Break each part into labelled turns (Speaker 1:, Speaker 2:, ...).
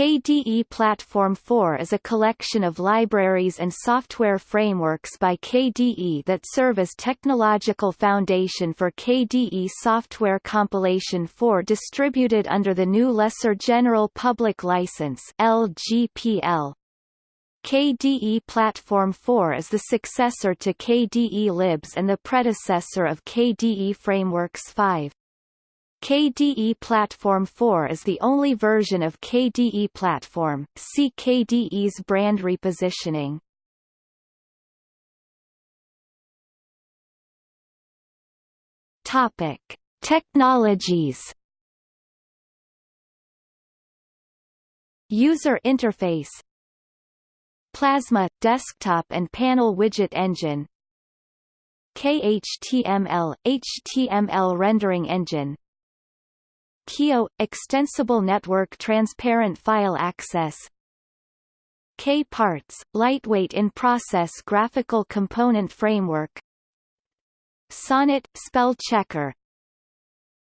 Speaker 1: KDE Platform 4 is a collection of libraries and software frameworks by KDE that serve as technological foundation for KDE Software Compilation 4 distributed under the GNU Lesser General Public License LGPL. KDE Platform 4 is the successor to KDE Libs and the predecessor of KDE Frameworks 5. KDE Platform 4 is the only version of KDE Platform, see KDE's brand repositioning. Topic. Technologies User interface Plasma – desktop and panel widget engine KHTML – HTML rendering engine KIO – Extensible Network Transparent File Access. K-Parts – Lightweight in-process graphical component framework. Sonnet – Spell checker.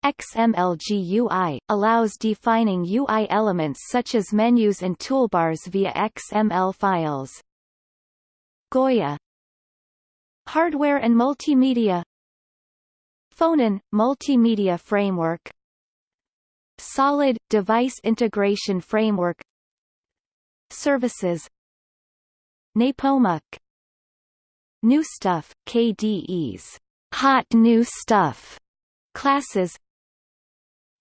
Speaker 1: XML-GUI – allows defining UI elements such as menus and toolbars via XML files. Goya. Hardware and multimedia. Phonon – Multimedia framework Solid – Device Integration Framework. Services. Nepomuk New Stuff – KDE's Hot New Stuff. Classes.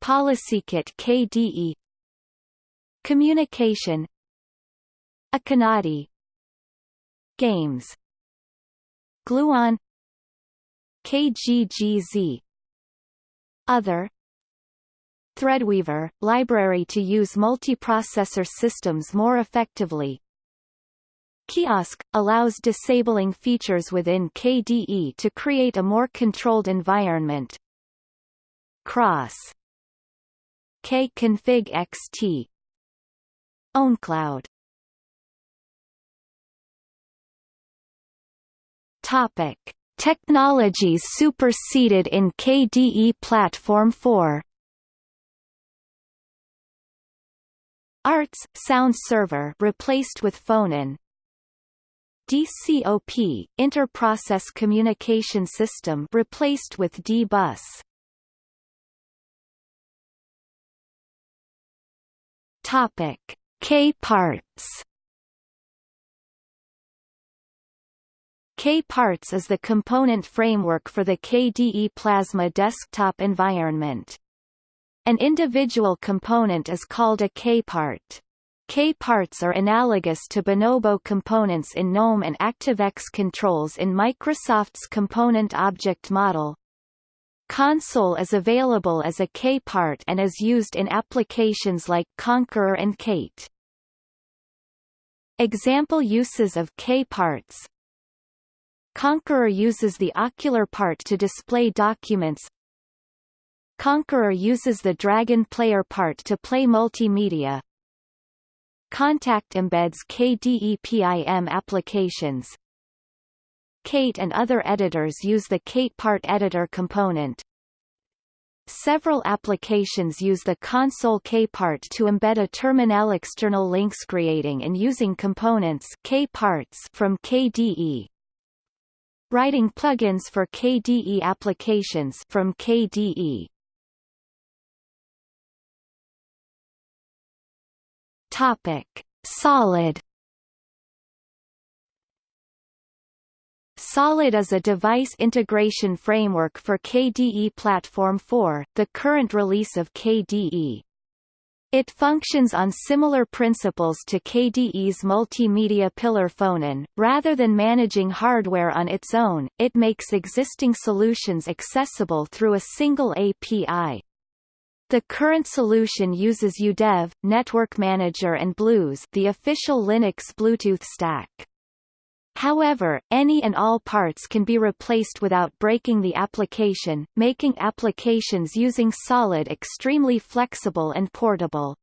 Speaker 1: PolicyKit KDE Communication. Akonadi Games. Gluon. KGGZ Other Threadweaver – library to use multiprocessor systems more effectively. Kiosk – allows disabling features within KDE to create a more controlled environment. Kross. K-config XT OwnCloud Topic: Technologies superseded in KDE Platform 4. ARTS sound server replaced with Phonon. DCOP interprocess communication system replaced with D-bus. Topic: K-parts. K-parts is the component framework for the KDE Plasma desktop environment. An individual component is called a K-part. K-parts are analogous to bonobo components in GNOME and ActiveX controls in Microsoft's Component Object Model. Konsole is available as a K-part and is used in applications like Konqueror and Kate. Example uses of K-parts Konqueror uses the Okular part to display documents Konqueror uses the Dragon player part to play multimedia Kontact embeds KDE-PIM applications Kate and other editors use the Kate part editor component. Several applications use the Konsole K-part to embed a terminal external links creating and using components K-parts from KDE. Writing plugins for KDE applications from KDE. Topic: Solid Solid is a device integration framework for KDE Platform 4, the current release of KDE. It functions on similar principles to KDE's multimedia pillar Phonon. Rather than managing hardware on its own, it makes existing solutions accessible through a single API. The current solution uses UDEV, Network Manager and BlueZ the official Linux Bluetooth stack. However, any and all parts can be replaced without breaking the application, making applications using Solid extremely flexible and portable.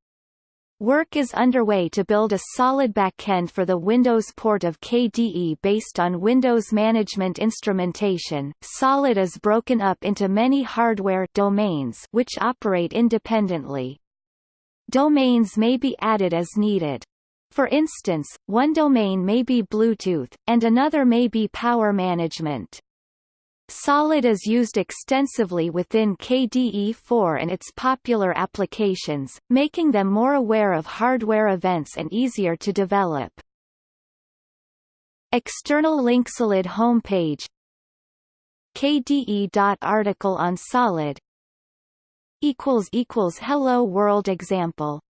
Speaker 1: Work is underway to build a solid backend for the Windows port of KDE based on Windows Management Instrumentation. Solid is broken up into many hardware domains which operate independently. domains may be added as needed. For instance, one domain may be Bluetooth, and another may be power management. Solid is used extensively within KDE4 and its popular applications, making them more aware of hardware events and easier to develop. External link Solid homepage KDE.article on Solid Hello World example